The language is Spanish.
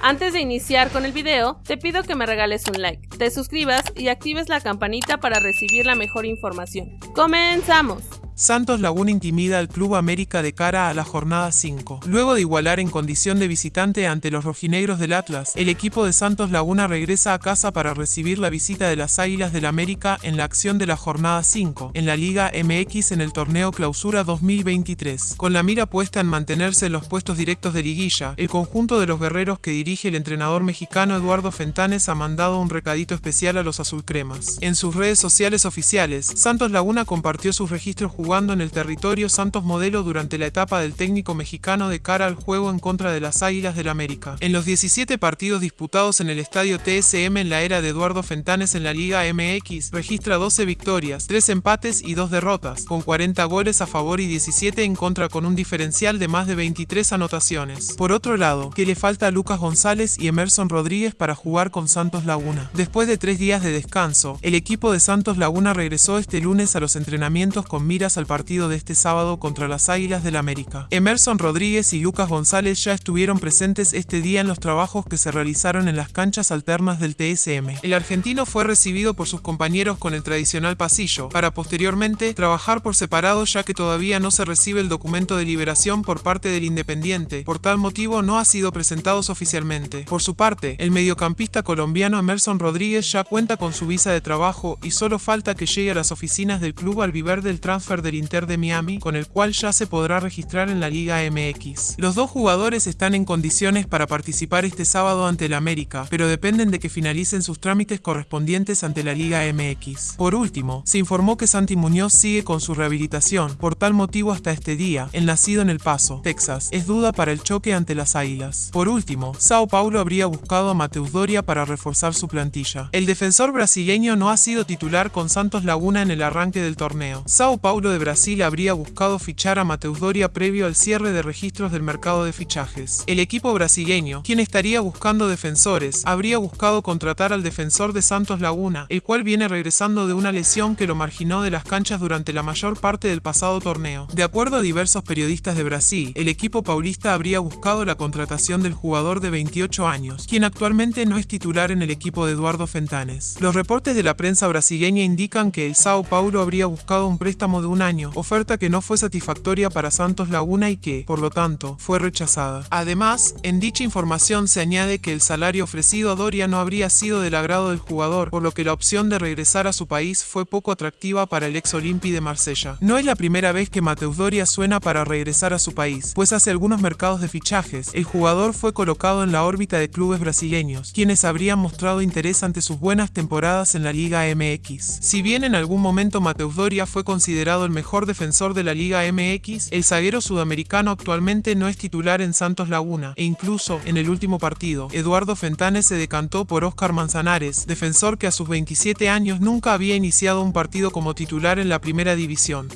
Antes de iniciar con el video, te pido que me regales un like, te suscribas y actives la campanita para recibir la mejor información. ¡Comenzamos! Santos Laguna intimida al Club América de cara a la jornada 5. Luego de igualar en condición de visitante ante los rojinegros del Atlas, el equipo de Santos Laguna regresa a casa para recibir la visita de las Águilas del América en la acción de la jornada 5, en la Liga MX en el torneo Clausura 2023. Con la mira puesta en mantenerse en los puestos directos de liguilla, el conjunto de los guerreros que dirige el entrenador mexicano Eduardo Fentanes ha mandado un recadito especial a los azulcremas. En sus redes sociales oficiales, Santos Laguna compartió sus registros jugando en el territorio Santos Modelo durante la etapa del técnico mexicano de cara al juego en contra de las Águilas del América. En los 17 partidos disputados en el estadio TSM en la era de Eduardo Fentanes en la Liga MX, registra 12 victorias, 3 empates y 2 derrotas, con 40 goles a favor y 17 en contra con un diferencial de más de 23 anotaciones. Por otro lado, que le falta a Lucas González y Emerson Rodríguez para jugar con Santos Laguna. Después de tres días de descanso, el equipo de Santos Laguna regresó este lunes a los entrenamientos con miras al partido de este sábado contra las Águilas del América. Emerson Rodríguez y Lucas González ya estuvieron presentes este día en los trabajos que se realizaron en las canchas alternas del TSM. El argentino fue recibido por sus compañeros con el tradicional pasillo, para posteriormente trabajar por separado ya que todavía no se recibe el documento de liberación por parte del Independiente, por tal motivo no ha sido presentados oficialmente. Por su parte, el mediocampista colombiano Emerson Rodríguez ya cuenta con su visa de trabajo y solo falta que llegue a las oficinas del club albiverde del transfer del Inter de Miami, con el cual ya se podrá registrar en la Liga MX. Los dos jugadores están en condiciones para participar este sábado ante el América, pero dependen de que finalicen sus trámites correspondientes ante la Liga MX. Por último, se informó que Santi Muñoz sigue con su rehabilitación, por tal motivo hasta este día, el nacido en El Paso, Texas, es duda para el choque ante las Águilas. Por último, Sao Paulo habría buscado a Mateus Doria para reforzar su plantilla. El defensor brasileño no ha sido titular con Santos Laguna en el arranque del torneo. Sao Paulo de Brasil habría buscado fichar a Mateus Doria previo al cierre de registros del mercado de fichajes. El equipo brasileño, quien estaría buscando defensores, habría buscado contratar al defensor de Santos Laguna, el cual viene regresando de una lesión que lo marginó de las canchas durante la mayor parte del pasado torneo. De acuerdo a diversos periodistas de Brasil, el equipo paulista habría buscado la contratación del jugador de 28 años, quien actualmente no es titular en el equipo de Eduardo Fentanes. Los reportes de la prensa brasileña indican que el Sao Paulo habría buscado un préstamo de un año, oferta que no fue satisfactoria para Santos Laguna y que, por lo tanto, fue rechazada. Además, en dicha información se añade que el salario ofrecido a Doria no habría sido del agrado del jugador, por lo que la opción de regresar a su país fue poco atractiva para el ex Olympi de Marsella. No es la primera vez que Mateus Doria suena para regresar a su país, pues hace algunos mercados de fichajes, el jugador fue colocado en la órbita de clubes brasileños, quienes habrían mostrado interés ante sus buenas temporadas en la Liga MX. Si bien en algún momento Mateus Doria fue considerado el mejor defensor de la Liga MX, el zaguero sudamericano actualmente no es titular en Santos Laguna, e incluso, en el último partido, Eduardo Fentanes se decantó por Oscar Manzanares, defensor que a sus 27 años nunca había iniciado un partido como titular en la primera división.